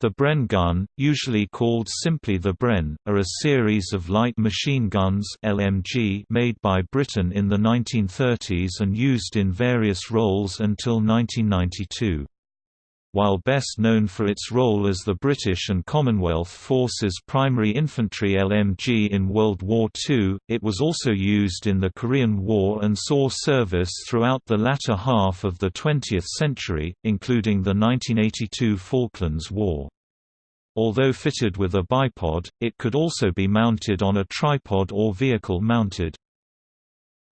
The Bren gun, usually called simply the Bren, are a series of light machine guns LMG made by Britain in the 1930s and used in various roles until 1992. While best known for its role as the British and Commonwealth Forces' primary infantry LMG in World War II, it was also used in the Korean War and saw service throughout the latter half of the 20th century, including the 1982 Falklands War. Although fitted with a bipod, it could also be mounted on a tripod or vehicle mounted.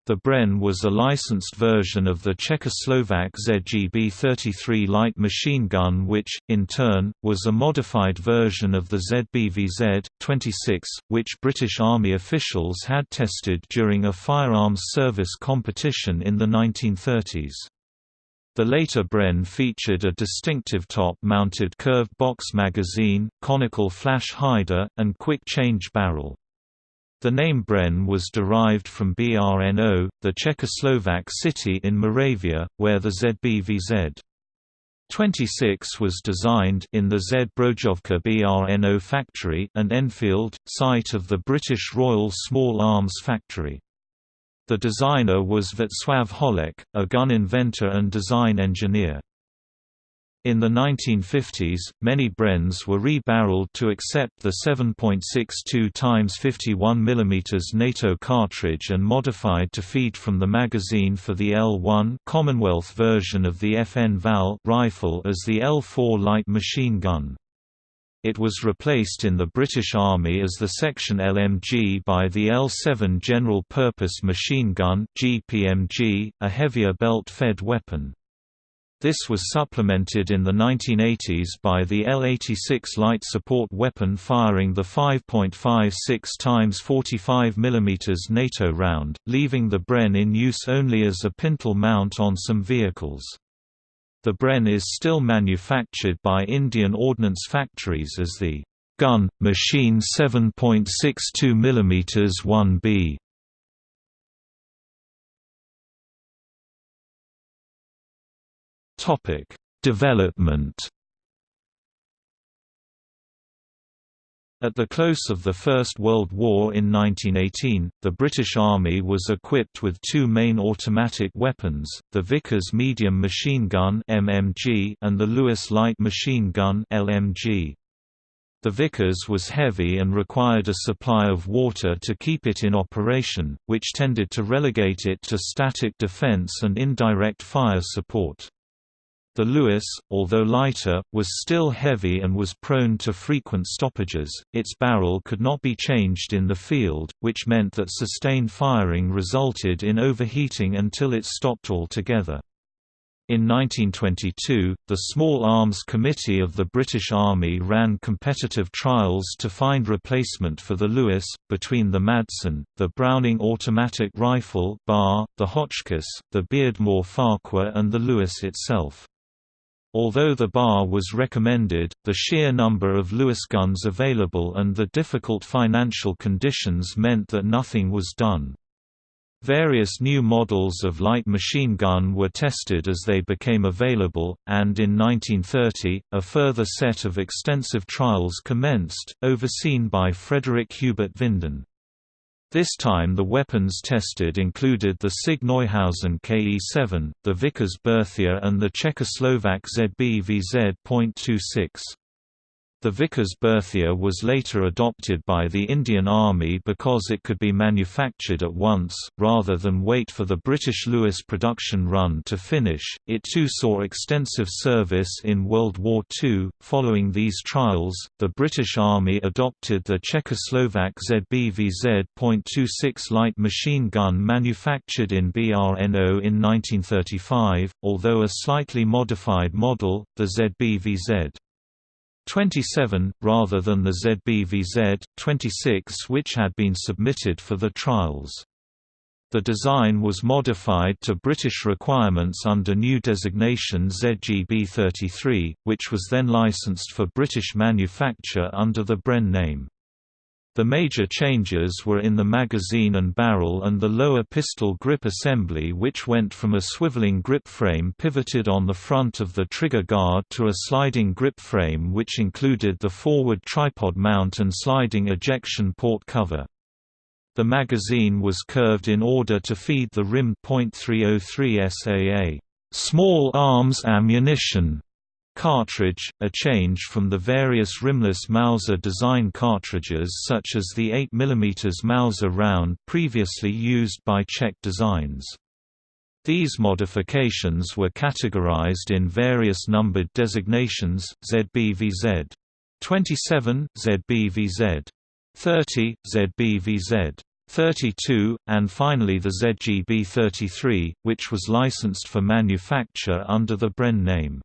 The Bren was a licensed version of the Czechoslovak ZGB 33 light machine gun which, in turn, was a modified version of the ZBVZ 26, which British Army officials had tested during a firearms service competition in the 1930s. The later Bren featured a distinctive top-mounted curved box magazine, conical flash hider, and quick-change barrel. The name Bren was derived from Brno, the Czechoslovak city in Moravia, where the ZBVZ 26 was designed in the Zbrojovka Brno factory and Enfield, site of the British Royal Small Arms Factory. The designer was Václav Holek, a gun inventor and design engineer. In the 1950s, many Brens were re-barreled to accept the 7.62 x 51 mm NATO cartridge and modified to feed from the magazine for the L1 Commonwealth version of the FN FAL rifle as the L4 light machine gun. It was replaced in the British Army as the section LMG by the L7 General Purpose Machine Gun GPMG, a heavier belt-fed weapon. This was supplemented in the 1980s by the L-86 light support weapon firing the 5.56 x 45 mm NATO round, leaving the Bren in use only as a pintle mount on some vehicles. The Bren is still manufactured by Indian Ordnance Factories as the gun, machine 7.62 mm 1B. Topic: Development. At the close of the First World War in 1918, the British Army was equipped with two main automatic weapons, the Vickers medium machine gun (MMG) and the Lewis light machine gun (LMG). The Vickers was heavy and required a supply of water to keep it in operation, which tended to relegate it to static defense and indirect fire support. The Lewis, although lighter, was still heavy and was prone to frequent stoppages. Its barrel could not be changed in the field, which meant that sustained firing resulted in overheating until it stopped altogether. In 1922, the Small Arms Committee of the British Army ran competitive trials to find replacement for the Lewis, between the Madsen, the Browning automatic rifle bar, the Hotchkiss, the Beardmore Farquhar and the Lewis itself. Although the bar was recommended, the sheer number of Lewis guns available and the difficult financial conditions meant that nothing was done. Various new models of light machine gun were tested as they became available, and in 1930, a further set of extensive trials commenced, overseen by Frederick Hubert Vinden. This time the weapons tested included the SIG Neuhausen KE-7, the Vickers Berthier and the Czechoslovak ZBVZ.26. The Vickers Berthier was later adopted by the Indian Army because it could be manufactured at once, rather than wait for the British Lewis production run to finish. It too saw extensive service in World War II. Following these trials, the British Army adopted the Czechoslovak ZBVZ.26 light machine gun manufactured in BRNO in 1935, although a slightly modified model, the ZBVZ. 27, rather than the ZBVZ 26 which had been submitted for the trials. The design was modified to British requirements under new designation ZGB 33, which was then licensed for British manufacture under the Bren name. The major changes were in the magazine and barrel and the lower pistol grip assembly which went from a swiveling grip frame pivoted on the front of the trigger guard to a sliding grip frame which included the forward tripod mount and sliding ejection port cover. The magazine was curved in order to feed the rimmed .303 SAA small arms ammunition cartridge, a change from the various rimless Mauser design cartridges such as the 8 mm Mauser round previously used by Czech designs. These modifications were categorized in various numbered designations, ZBVZ 27, ZBVZ 30, ZBVZ 32, and finally the ZGB 33, which was licensed for manufacture under the Bren name.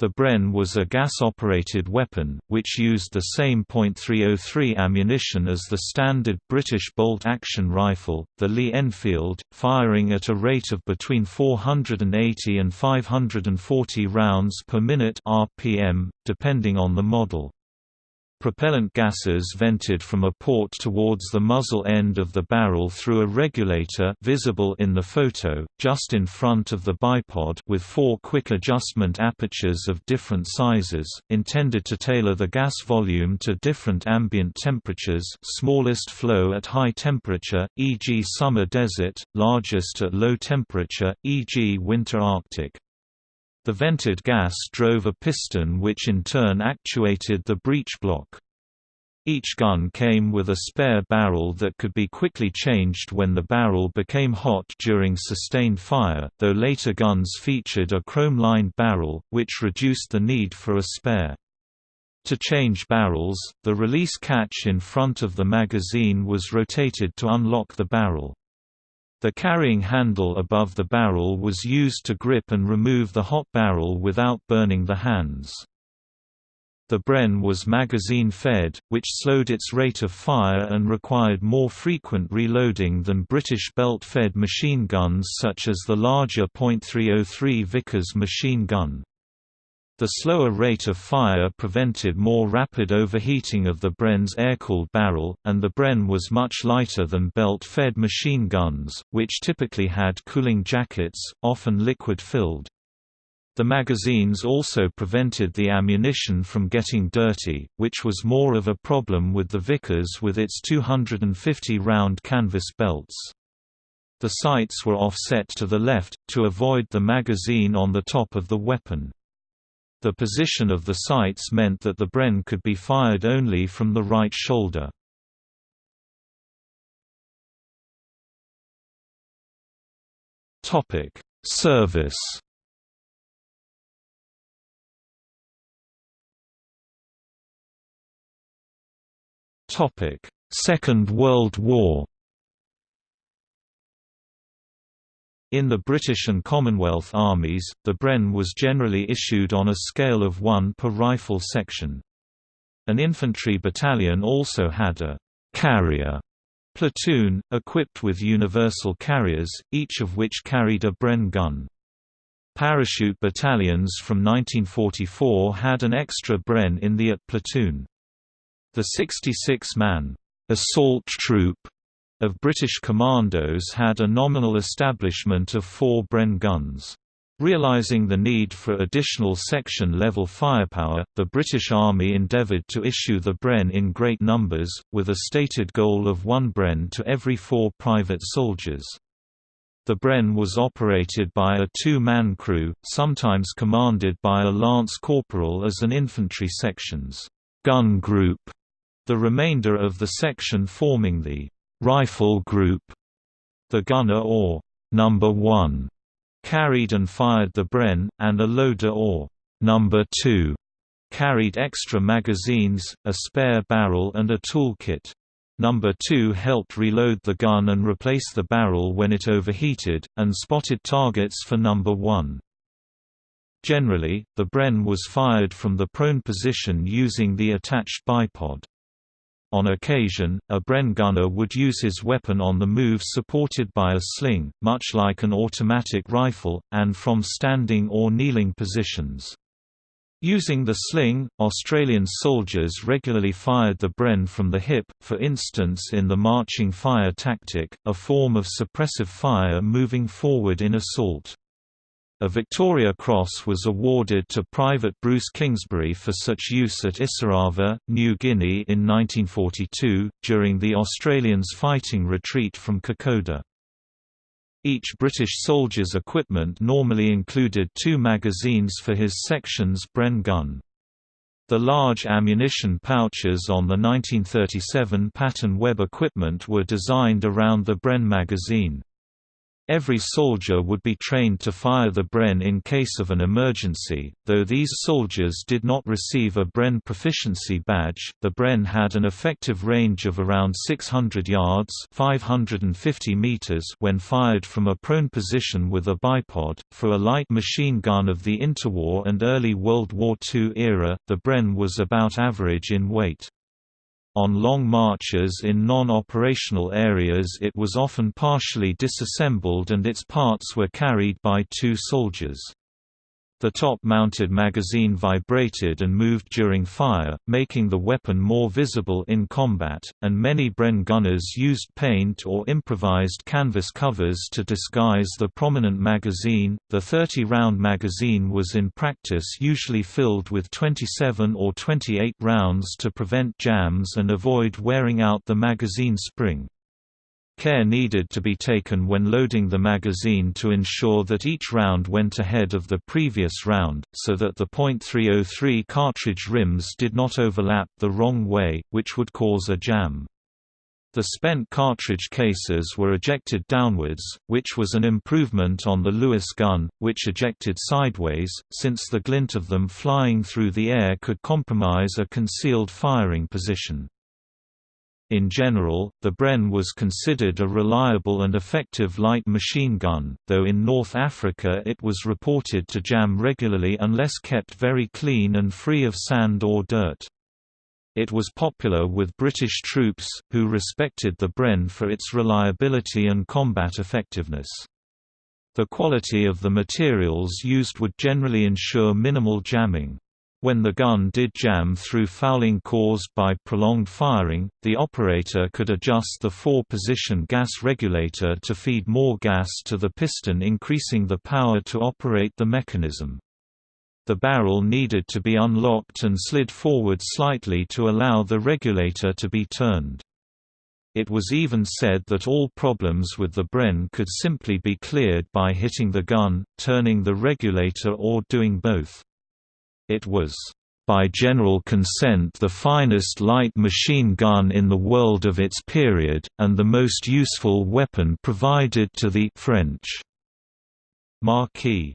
The Bren was a gas-operated weapon, which used the same .303 ammunition as the standard British bolt-action rifle, the Lee Enfield, firing at a rate of between 480 and 540 rounds per minute RPM, depending on the model. Propellant gases vented from a port towards the muzzle end of the barrel through a regulator visible in the photo, just in front of the bipod with four quick adjustment apertures of different sizes, intended to tailor the gas volume to different ambient temperatures smallest flow at high temperature, e.g. summer desert, largest at low temperature, e.g. winter Arctic. The vented gas drove a piston which in turn actuated the breech block. Each gun came with a spare barrel that could be quickly changed when the barrel became hot during sustained fire, though later guns featured a chrome-lined barrel, which reduced the need for a spare. To change barrels, the release catch in front of the magazine was rotated to unlock the barrel. The carrying handle above the barrel was used to grip and remove the hot barrel without burning the hands. The Bren was magazine-fed, which slowed its rate of fire and required more frequent reloading than British belt-fed machine guns such as the larger .303 Vickers machine gun. The slower rate of fire prevented more rapid overheating of the Bren's air-cooled barrel, and the Bren was much lighter than belt-fed machine guns, which typically had cooling jackets, often liquid-filled. The magazines also prevented the ammunition from getting dirty, which was more of a problem with the Vickers with its 250-round canvas belts. The sights were offset to the left, to avoid the magazine on the top of the weapon. The position of the sights meant that the Bren could be fired only from the right shoulder. Service Second World War In the British and Commonwealth armies, the Bren was generally issued on a scale of 1 per rifle section. An infantry battalion also had a «carrier» platoon, equipped with universal carriers, each of which carried a Bren gun. Parachute battalions from 1944 had an extra Bren in the AT platoon. The 66-man «assault troop» of British commandos had a nominal establishment of four Bren guns. Realizing the need for additional section-level firepower, the British Army endeavoured to issue the Bren in great numbers, with a stated goal of one Bren to every four private soldiers. The Bren was operated by a two-man crew, sometimes commanded by a lance corporal as an infantry section's gun group, the remainder of the section forming the rifle group. The gunner or number 1 carried and fired the Bren, and a loader or number 2 carried extra magazines, a spare barrel and a toolkit. Number 2 helped reload the gun and replace the barrel when it overheated, and spotted targets for number 1. Generally, the Bren was fired from the prone position using the attached bipod. On occasion, a Bren gunner would use his weapon on the move supported by a sling, much like an automatic rifle, and from standing or kneeling positions. Using the sling, Australian soldiers regularly fired the Bren from the hip, for instance in the marching fire tactic, a form of suppressive fire moving forward in assault. A Victoria Cross was awarded to Private Bruce Kingsbury for such use at Isurava, New Guinea in 1942, during the Australians' fighting retreat from Kokoda. Each British soldier's equipment normally included two magazines for his section's Bren gun. The large ammunition pouches on the 1937 Pattern Web equipment were designed around the Bren magazine. Every soldier would be trained to fire the Bren in case of an emergency, though these soldiers did not receive a Bren proficiency badge. The Bren had an effective range of around 600 yards (550 meters) when fired from a prone position with a bipod. For a light machine gun of the interwar and early World War II era, the Bren was about average in weight. On long marches in non-operational areas it was often partially disassembled and its parts were carried by two soldiers. The top-mounted magazine vibrated and moved during fire, making the weapon more visible in combat, and many Bren gunners used paint or improvised canvas covers to disguise the prominent magazine. The 30-round magazine was in practice usually filled with 27 or 28 rounds to prevent jams and avoid wearing out the magazine spring. Care needed to be taken when loading the magazine to ensure that each round went ahead of the previous round, so that the .303 cartridge rims did not overlap the wrong way, which would cause a jam. The spent cartridge cases were ejected downwards, which was an improvement on the Lewis gun, which ejected sideways, since the glint of them flying through the air could compromise a concealed firing position. In general, the Bren was considered a reliable and effective light machine gun, though in North Africa it was reported to jam regularly unless kept very clean and free of sand or dirt. It was popular with British troops, who respected the Bren for its reliability and combat effectiveness. The quality of the materials used would generally ensure minimal jamming. When the gun did jam through fouling caused by prolonged firing, the operator could adjust the four-position gas regulator to feed more gas to the piston increasing the power to operate the mechanism. The barrel needed to be unlocked and slid forward slightly to allow the regulator to be turned. It was even said that all problems with the Bren could simply be cleared by hitting the gun, turning the regulator or doing both. It was, "...by general consent the finest light machine gun in the world of its period, and the most useful weapon provided to the French Maquis."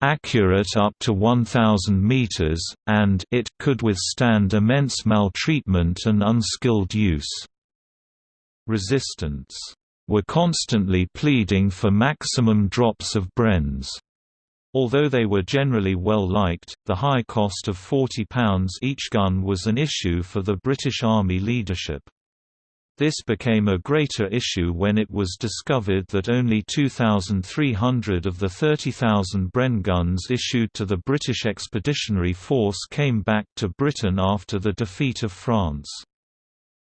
accurate up to 1,000 meters, and it could withstand immense maltreatment and unskilled use. Resistance were constantly pleading for maximum drops of Brens. Although they were generally well liked, the high cost of £40 each gun was an issue for the British Army leadership. This became a greater issue when it was discovered that only 2,300 of the 30,000 Bren guns issued to the British Expeditionary Force came back to Britain after the defeat of France.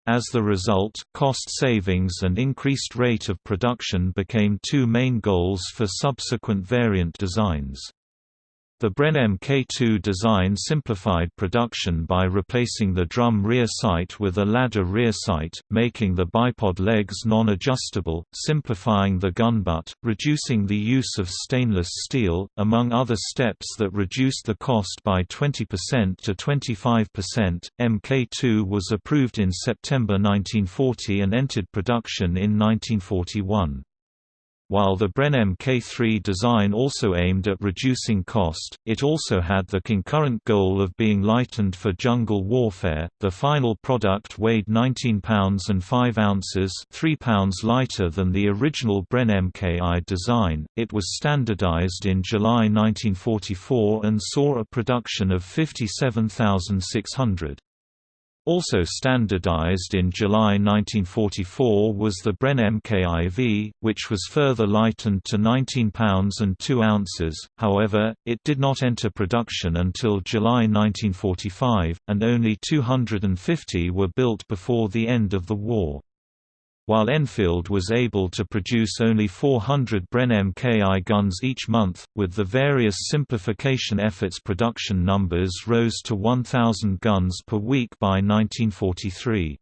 As the result, cost savings and increased rate of production became two main goals for subsequent variant designs. The Bren Mk2 design simplified production by replacing the drum rear sight with a ladder rear sight, making the bipod legs non-adjustable, simplifying the gun butt, reducing the use of stainless steel, among other steps that reduced the cost by 20% to 25%. Mk2 was approved in September 1940 and entered production in 1941. While the Bren Mk3 design also aimed at reducing cost, it also had the concurrent goal of being lightened for jungle warfare. The final product weighed 19 pounds and 5 ounces, 3 pounds lighter than the original Bren Mki design. It was standardized in July 1944 and saw a production of 57,600. Also standardized in July 1944 was the Bren MKIV, which was further lightened to 19 pounds and 2 ounces, however, it did not enter production until July 1945, and only 250 were built before the end of the war while Enfield was able to produce only 400 Bren Mki guns each month, with the various simplification efforts production numbers rose to 1,000 guns per week by 1943.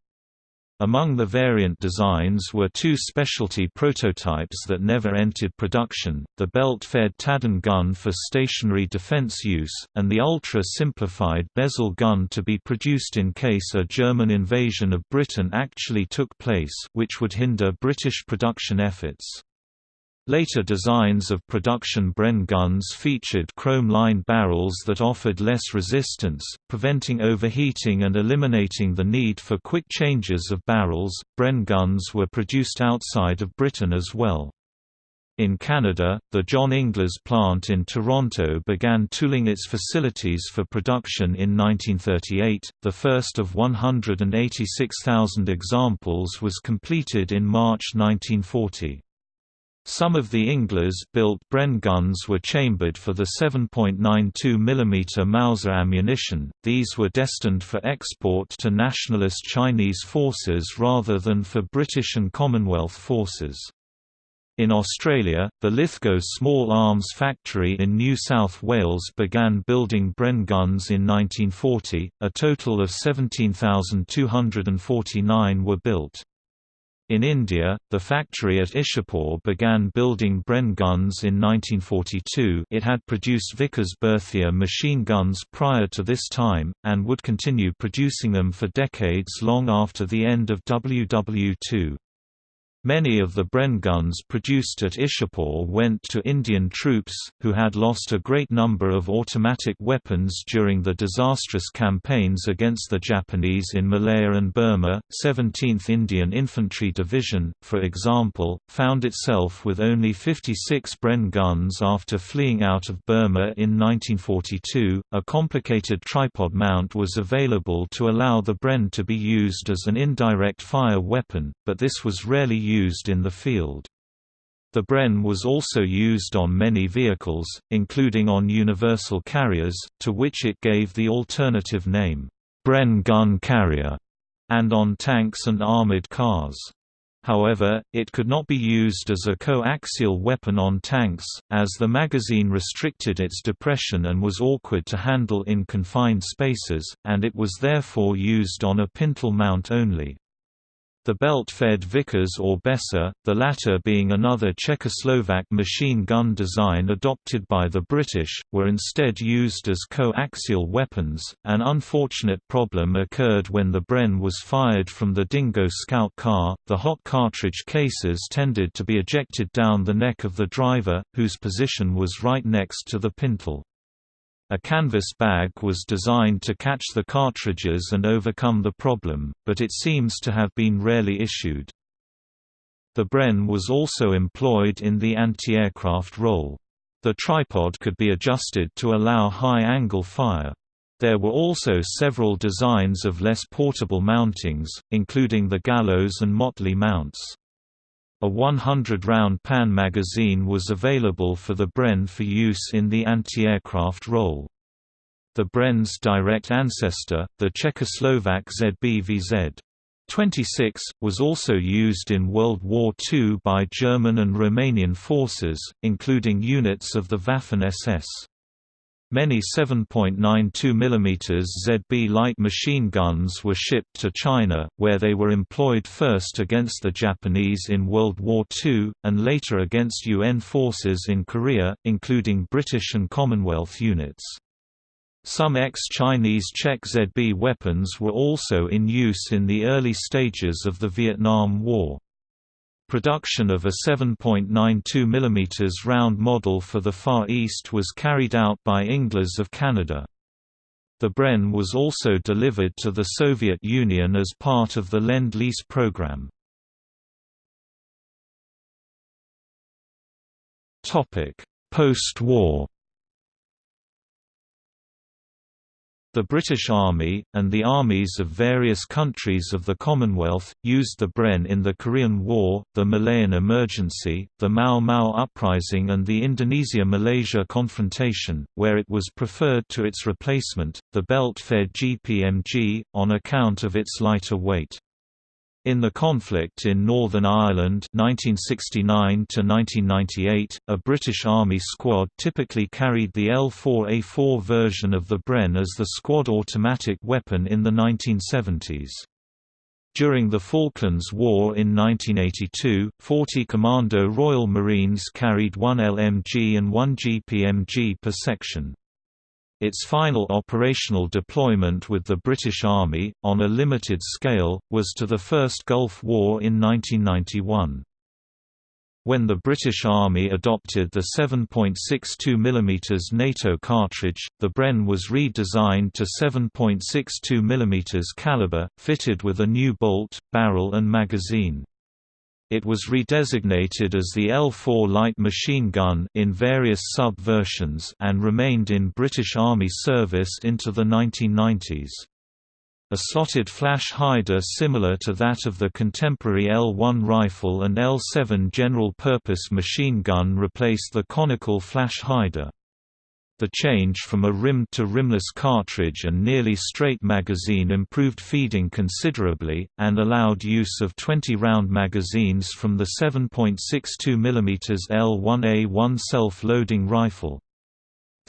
Among the variant designs were two specialty prototypes that never entered production, the belt-fed Taden gun for stationary defense use, and the ultra-simplified Besal gun to be produced in case a German invasion of Britain actually took place which would hinder British production efforts. Later designs of production Bren guns featured chrome-lined barrels that offered less resistance, preventing overheating and eliminating the need for quick changes of barrels. Bren guns were produced outside of Britain as well. In Canada, the John Inglis plant in Toronto began tooling its facilities for production in 1938. The first of 186,000 examples was completed in March 1940. Some of the Inglis-built Bren guns were chambered for the 7.92 mm Mauser ammunition, these were destined for export to nationalist Chinese forces rather than for British and Commonwealth forces. In Australia, the Lithgow Small Arms Factory in New South Wales began building Bren guns in 1940, a total of 17,249 were built. In India, the factory at Ishapur began building Bren guns in 1942 it had produced Vickers Berthier machine guns prior to this time, and would continue producing them for decades long after the end of WW2. Many of the Bren guns produced at Ishapur went to Indian troops, who had lost a great number of automatic weapons during the disastrous campaigns against the Japanese in Malaya and Burma. 17th Indian Infantry Division, for example, found itself with only 56 Bren guns after fleeing out of Burma in 1942. A complicated tripod mount was available to allow the Bren to be used as an indirect fire weapon, but this was rarely used in the field. The Bren was also used on many vehicles, including on universal carriers, to which it gave the alternative name, Bren gun carrier, and on tanks and armored cars. However, it could not be used as a coaxial weapon on tanks, as the magazine restricted its depression and was awkward to handle in confined spaces, and it was therefore used on a pintle mount only. The belt-fed Vickers or Besa, the latter being another Czechoslovak machine gun design adopted by the British, were instead used as coaxial weapons. An unfortunate problem occurred when the Bren was fired from the Dingo scout car. The hot cartridge cases tended to be ejected down the neck of the driver, whose position was right next to the pintle. A canvas bag was designed to catch the cartridges and overcome the problem, but it seems to have been rarely issued. The Bren was also employed in the anti-aircraft role. The tripod could be adjusted to allow high-angle fire. There were also several designs of less portable mountings, including the gallows and motley mounts. A 100-round Pan magazine was available for the Bren for use in the anti-aircraft role. The Bren's direct ancestor, the Czechoslovak ZBVZ 26, was also used in World War II by German and Romanian forces, including units of the Waffen-SS. Many 7.92 mm ZB light machine guns were shipped to China, where they were employed first against the Japanese in World War II, and later against UN forces in Korea, including British and Commonwealth units. Some ex-Chinese Czech ZB weapons were also in use in the early stages of the Vietnam War. Production of a 7.92 mm round model for the Far East was carried out by Inglis of Canada. The Bren was also delivered to the Soviet Union as part of the Lend-Lease program. Post-war The British Army, and the armies of various countries of the Commonwealth, used the Bren in the Korean War, the Malayan Emergency, the Mau Mau Uprising and the Indonesia–Malaysia confrontation, where it was preferred to its replacement, the belt-fed GPMG, on account of its lighter weight. In the conflict in Northern Ireland 1969 a British Army squad typically carried the L4A4 version of the Bren as the squad automatic weapon in the 1970s. During the Falklands War in 1982, 40 Commando Royal Marines carried one LMG and one GPMG per section. Its final operational deployment with the British Army, on a limited scale, was to the First Gulf War in 1991. When the British Army adopted the 7.62 mm NATO cartridge, the Bren was redesigned to 7.62 mm caliber, fitted with a new bolt, barrel and magazine. It was redesignated as the L4 light machine gun in various sub-versions and remained in British Army service into the 1990s. A slotted flash hider similar to that of the contemporary L1 rifle and L7 general-purpose machine gun replaced the conical flash hider. The change from a rimmed to rimless cartridge and nearly straight magazine improved feeding considerably, and allowed use of 20-round magazines from the 7.62 mm L1A1 self-loading rifle.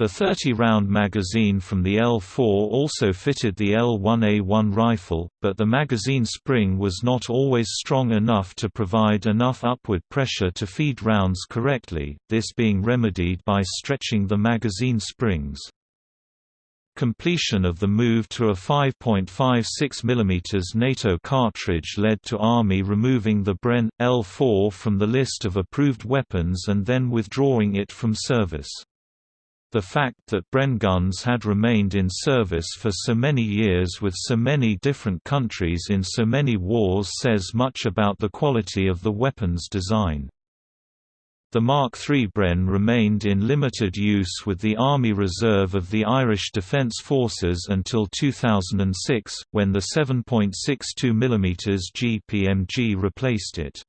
The 30-round magazine from the L4 also fitted the L1A1 rifle, but the magazine spring was not always strong enough to provide enough upward pressure to feed rounds correctly, this being remedied by stretching the magazine springs. Completion of the move to a 5.56 mm NATO cartridge led to Army removing the Bren L4 from the list of approved weapons and then withdrawing it from service. The fact that Bren guns had remained in service for so many years with so many different countries in so many wars says much about the quality of the weapon's design. The Mark III Bren remained in limited use with the Army Reserve of the Irish Defence Forces until 2006, when the 7.62 mm GPMG replaced it.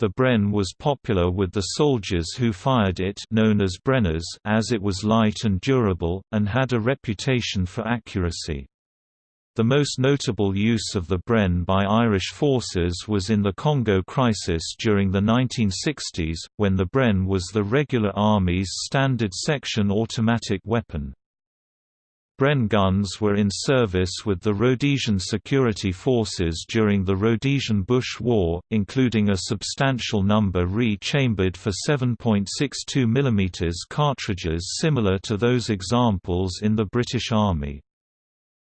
The Bren was popular with the soldiers who fired it known as Brenners as it was light and durable, and had a reputation for accuracy. The most notable use of the Bren by Irish forces was in the Congo crisis during the 1960s, when the Bren was the regular army's standard section automatic weapon. Bren guns were in service with the Rhodesian security forces during the Rhodesian Bush War, including a substantial number re-chambered for 7.62 mm cartridges similar to those examples in the British Army.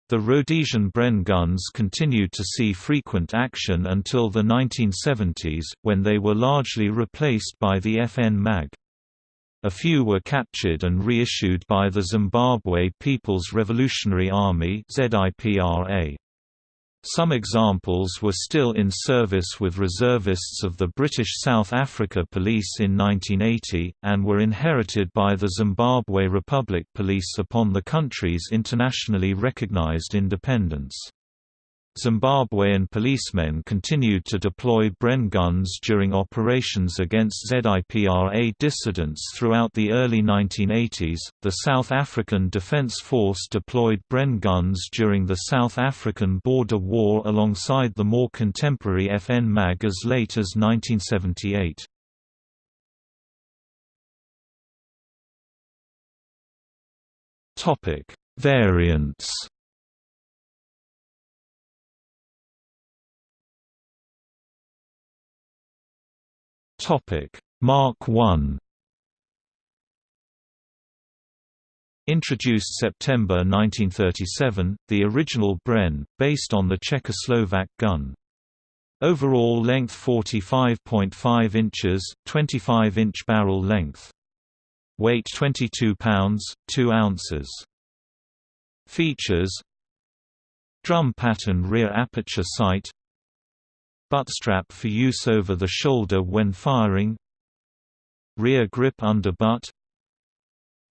The Rhodesian Bren guns continued to see frequent action until the 1970s, when they were largely replaced by the FN MAG. A few were captured and reissued by the Zimbabwe People's Revolutionary Army. Some examples were still in service with reservists of the British South Africa Police in 1980, and were inherited by the Zimbabwe Republic Police upon the country's internationally recognized independence. Zimbabwean policemen continued to deploy Bren guns during operations against ZIPRA dissidents throughout the early 1980s. The South African Defence Force deployed Bren guns during the South African Border War alongside the more contemporary FN MAG as late as 1978. Topic: Variants Topic: Mark I. Introduced September 1937, the original Bren, based on the Czechoslovak gun. Overall length 45.5 inches, 25-inch barrel length. Weight 22 pounds, 2 ounces. Features Drum pattern rear aperture sight Buttstrap for use over the shoulder when firing Rear grip under butt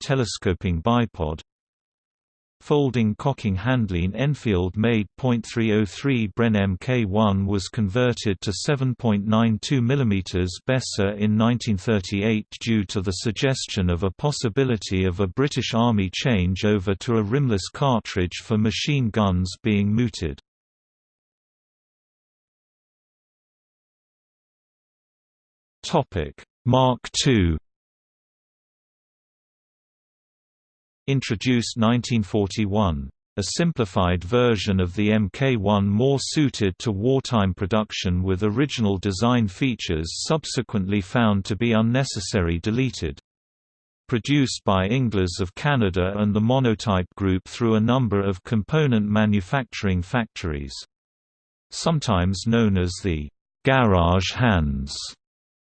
Telescoping bipod Folding cocking handling Enfield-made .303 Bren Mk1 was converted to 7.92 mm Besa in 1938 due to the suggestion of a possibility of a British Army changeover to a rimless cartridge for machine guns being mooted. Mark II Introduced 1941. A simplified version of the Mk1 more suited to wartime production with original design features subsequently found to be unnecessary deleted. Produced by Inglis of Canada and the Monotype Group through a number of component manufacturing factories. Sometimes known as the «garage hands»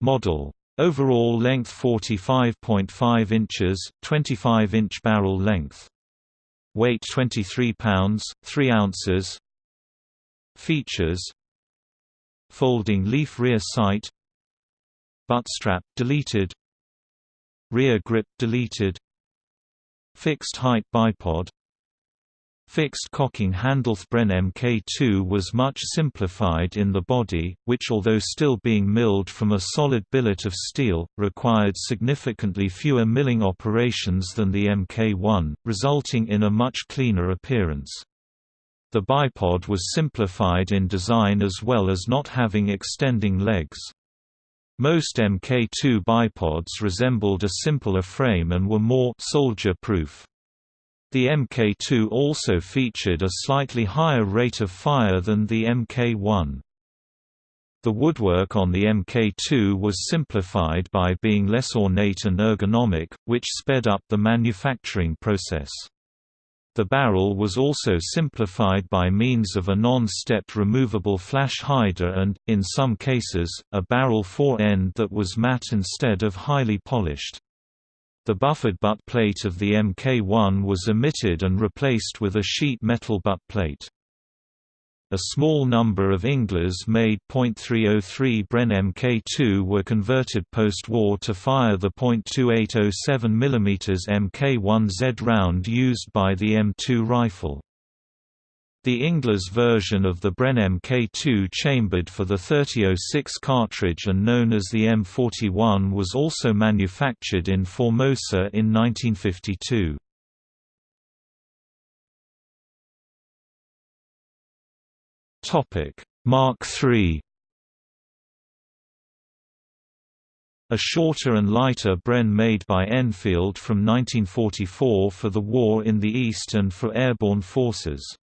model. Overall length 45.5 inches, 25-inch barrel length. Weight 23 pounds, 3 ounces. Features Folding leaf rear sight Butt strap deleted Rear grip deleted Fixed height bipod Fixed cocking handle Bren Mk2 was much simplified in the body, which although still being milled from a solid billet of steel, required significantly fewer milling operations than the Mk1, resulting in a much cleaner appearance. The bipod was simplified in design as well as not having extending legs. Most Mk2 bipods resembled a simpler frame and were more soldier-proof. The Mk2 also featured a slightly higher rate of fire than the Mk1. The woodwork on the Mk2 was simplified by being less ornate and ergonomic, which sped up the manufacturing process. The barrel was also simplified by means of a non-stepped removable flash hider and, in some cases, a barrel fore-end that was matte instead of highly polished. The buffered butt plate of the Mk1 was omitted and replaced with a sheet metal butt plate. A small number of Inglis-made .303 Bren Mk2 were converted post-war to fire the .2807 mm Mk1Z round used by the M2 rifle. The Inglis version of the Bren Mk2 chambered for the 3006 cartridge and known as the M41 was also manufactured in Formosa in 1952. Mark III A shorter and lighter Bren made by Enfield from 1944 for the war in the East and for airborne forces.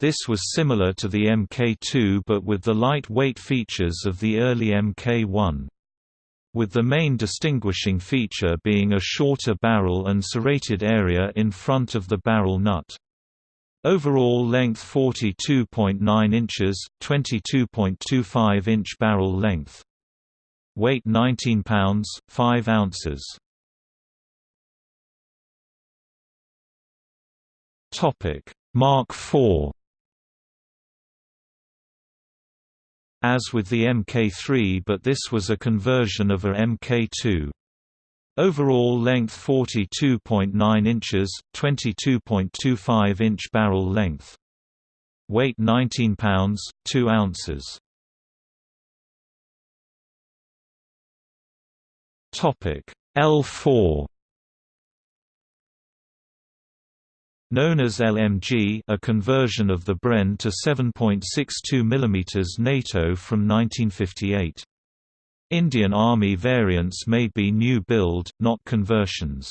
This was similar to the Mk2 but with the light-weight features of the early Mk1. With the main distinguishing feature being a shorter barrel and serrated area in front of the barrel nut. Overall length 42.9 inches, 22.25 inch barrel length. Weight 19 pounds, 5 ounces. Topic: Mark IV As with the Mk3 but this was a conversion of a Mk2. Overall length 42.9 inches, 22.25 inch barrel length. Weight 19 pounds, 2 ounces. Topic L4 Known as LMG a conversion of the Bren to 7.62 mm NATO from 1958. Indian Army variants may be new build, not conversions.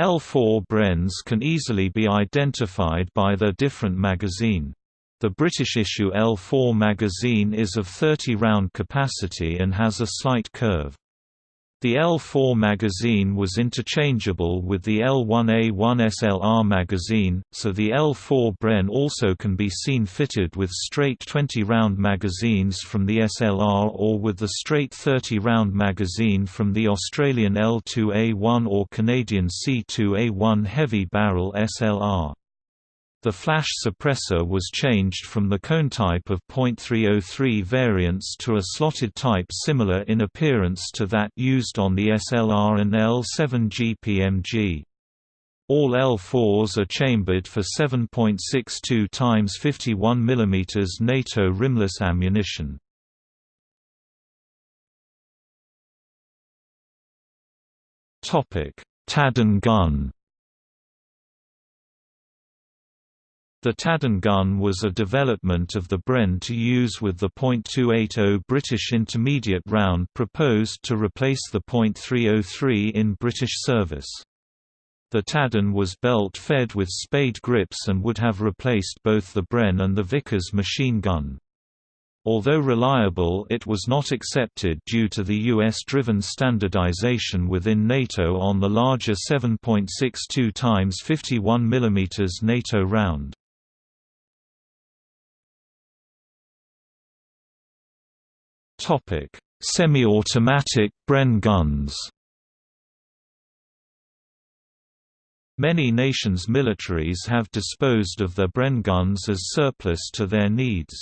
L4 Brens can easily be identified by their different magazine. The British issue L4 magazine is of 30 round capacity and has a slight curve. The L4 magazine was interchangeable with the L1A1 SLR magazine, so the L4 Bren also can be seen fitted with straight 20-round magazines from the SLR or with the straight 30-round magazine from the Australian L2A1 or Canadian C2A1 heavy barrel SLR. The flash suppressor was changed from the cone type of .303 variants to a slotted type similar in appearance to that used on the SLR and L7 GPMG. All L4s are chambered for 7.62 times 51 mm NATO rimless ammunition. Topic: Taden gun. The Taden gun was a development of the Bren to use with the .280 British intermediate round proposed to replace the .303 in British service. The Taden was belt-fed with spade grips and would have replaced both the Bren and the Vickers machine gun. Although reliable it was not accepted due to the US-driven standardization within NATO on the larger 7.62 x 51 mm NATO round. Semi-automatic Bren guns Many nations' militaries have disposed of their Bren guns as surplus to their needs.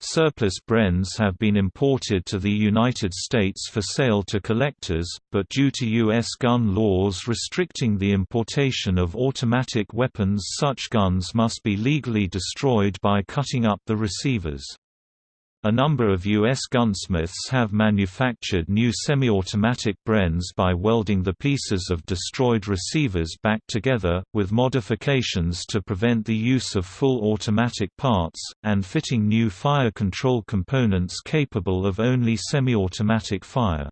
Surplus Brens have been imported to the United States for sale to collectors, but due to U.S. gun laws restricting the importation of automatic weapons such guns must be legally destroyed by cutting up the receivers. A number of U.S. gunsmiths have manufactured new semi-automatic Brens by welding the pieces of destroyed receivers back together, with modifications to prevent the use of full automatic parts, and fitting new fire control components capable of only semi-automatic fire.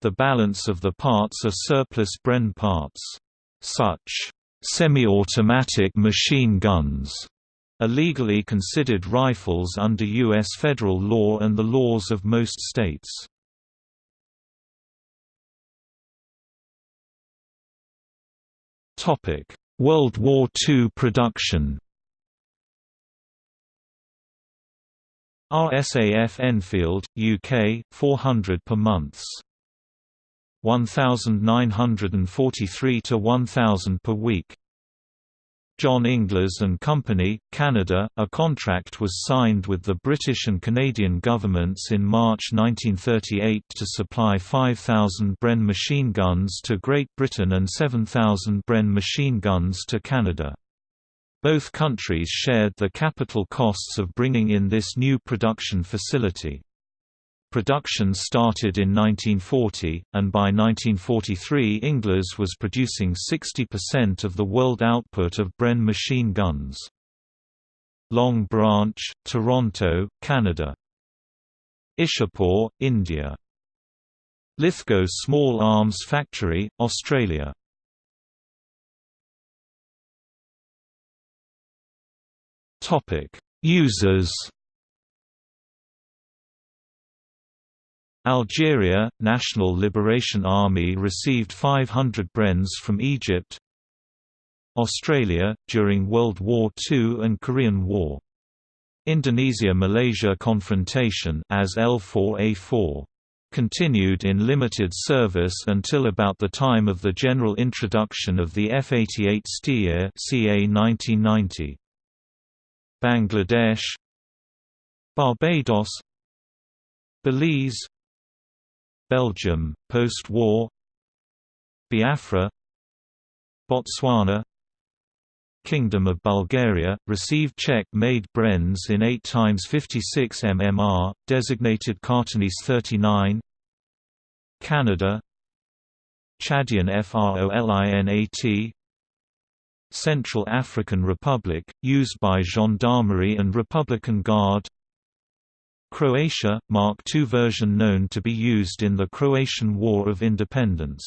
The balance of the parts are surplus Bren parts. Such semi-automatic machine guns are legally considered rifles under U.S. federal law and the laws of most states. World War II production RSAF Enfield, UK, 400 per months. 1943 to 1000 per week. John Inglis and Company, Canada. A contract was signed with the British and Canadian governments in March 1938 to supply 5,000 Bren machine guns to Great Britain and 7,000 Bren machine guns to Canada. Both countries shared the capital costs of bringing in this new production facility. Production started in 1940, and by 1943 Inglis was producing 60% of the world output of Bren machine guns. Long Branch, Toronto, Canada. Ishapur, India. Lithgow Small Arms Factory, Australia. Users Algeria, National Liberation Army received 500 Brens from Egypt Australia, during World War II and Korean War. Indonesia–Malaysia confrontation as L4A4 continued in limited service until about the time of the general introduction of the F-88 Steer CA 1990. Bangladesh Barbados Belize Belgium, post-war. Biafra. Botswana. Kingdom of Bulgaria, received Czech-made Brens in 8 x 56 mmR, designated Cartonis 39 Canada. Chadian FROLINAT Central African Republic, used by Gendarmerie and Republican Guard Croatia, Mark II version known to be used in the Croatian War of Independence.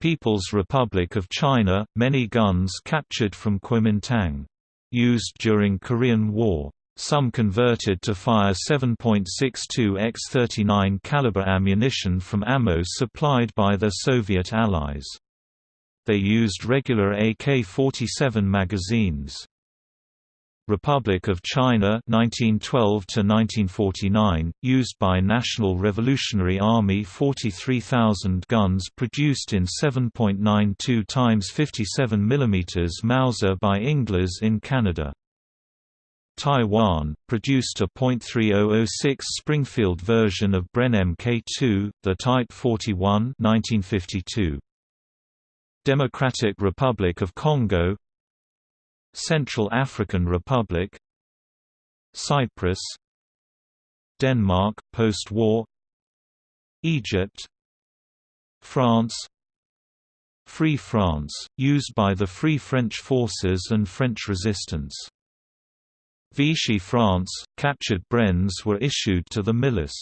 People's Republic of China, many guns captured from Kuomintang. Used during Korean War. Some converted to fire 7.62 x 39 caliber ammunition from ammo supplied by their Soviet allies. They used regular AK-47 magazines. Republic of China 1912 to 1949 used by National Revolutionary Army 43,000 guns produced in 7.92 x 57 mm Mauser by Inglis in Canada Taiwan, produced a .3006 Springfield version of Bren Mk2, the Type 41 1952. Democratic Republic of Congo Central African Republic Cyprus Denmark post-war Egypt France Free France, used by the Free French forces and French resistance. Vichy France, captured Brens were issued to the milice.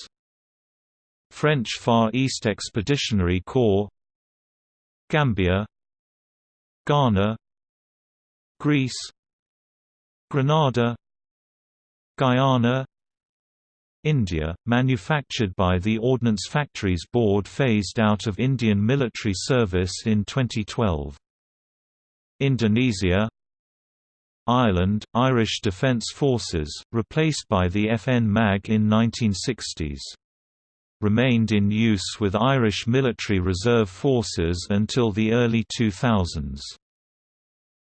French Far East Expeditionary Corps Gambia Ghana Greece Grenada Guyana India, manufactured by the Ordnance Factories Board phased out of Indian military service in 2012. Indonesia Ireland, Irish Defence Forces, replaced by the FN MAG in 1960s. Remained in use with Irish Military Reserve Forces until the early 2000s.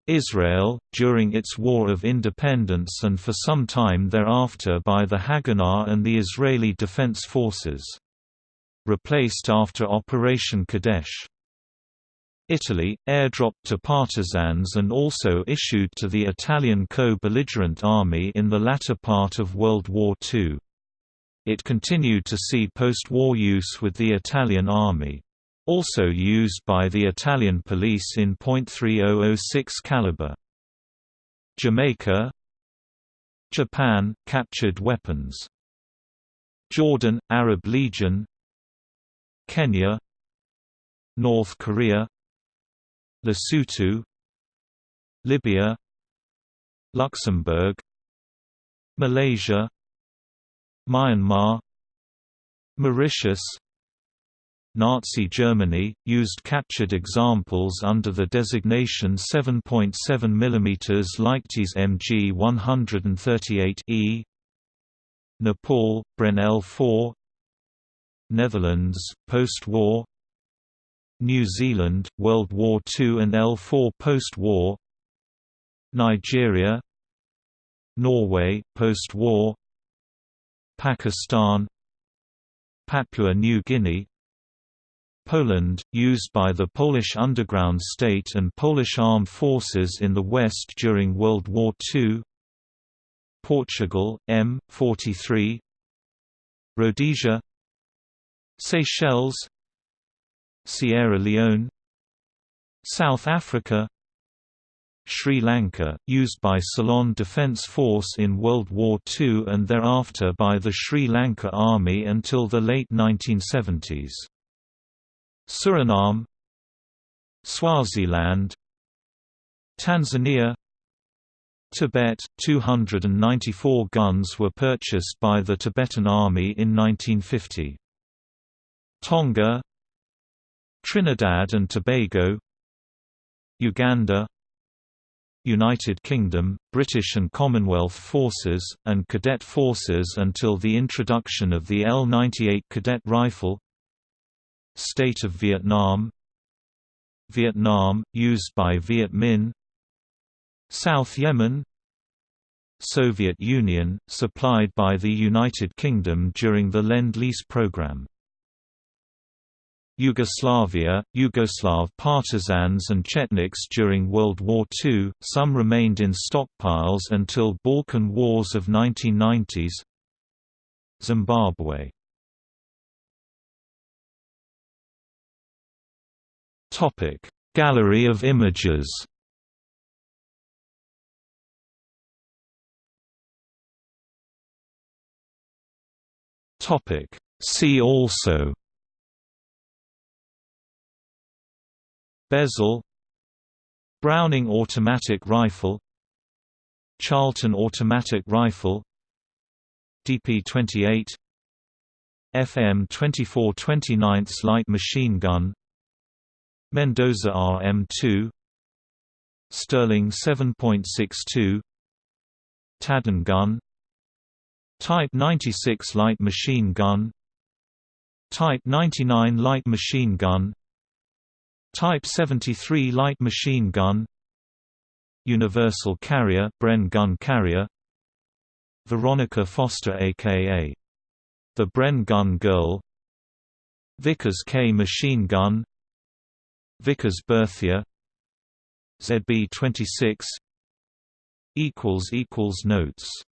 Israel, during its War of Independence and for some time thereafter by the Haganah and the Israeli Defense Forces. Replaced after Operation Kadesh. Italy, airdropped to partisans and also issued to the Italian co-belligerent army in the latter part of World War II. It continued to see post-war use with the Italian army. Also used by the Italian police in .3006 caliber. Jamaica. Japan – captured weapons. Jordan – Arab Legion. Kenya. North Korea. Lesotho. Libya. Luxembourg. Malaysia. Myanmar. Mauritius Nazi Germany, used captured examples under the designation 7.7 mm Leichtes MG 138E Nepal, Bren L4 Netherlands, post-war New Zealand, World War II and L4 post-war Nigeria Norway, post-war Pakistan Papua New Guinea Poland, used by the Polish underground state and Polish armed forces in the West during World War II Portugal, M43 Rhodesia. Seychelles. Sierra Leone. South Africa. Sri Lanka, used by Ceylon Defence Force in World War II and thereafter by the Sri Lanka Army until the late 1970s. Suriname Swaziland Tanzania Tibet. 294 guns were purchased by the Tibetan Army in 1950 Tonga Trinidad and Tobago Uganda United Kingdom, British and Commonwealth forces, and cadet forces until the introduction of the L-98 cadet rifle State of Vietnam Vietnam, used by Viet Minh South Yemen Soviet Union, supplied by the United Kingdom during the Lend-Lease program Yugoslavia, Yugoslav partisans and Chetniks during World War II, some remained in stockpiles until Balkan Wars of 1990s Zimbabwe Topic: Gallery of images. Topic: See also. Besal Browning automatic rifle Charlton automatic rifle DP-28 FM 24 29 light machine gun Mendoza RM2 Sterling 7.62 Taden gun Type 96 light machine gun Type 99 light machine gun Type 73 light machine gun Universal Carrier Bren gun carrier Veronica Foster aka The Bren Gun Girl Vickers K machine gun Vickers Berthier ZB26 equals equals Notes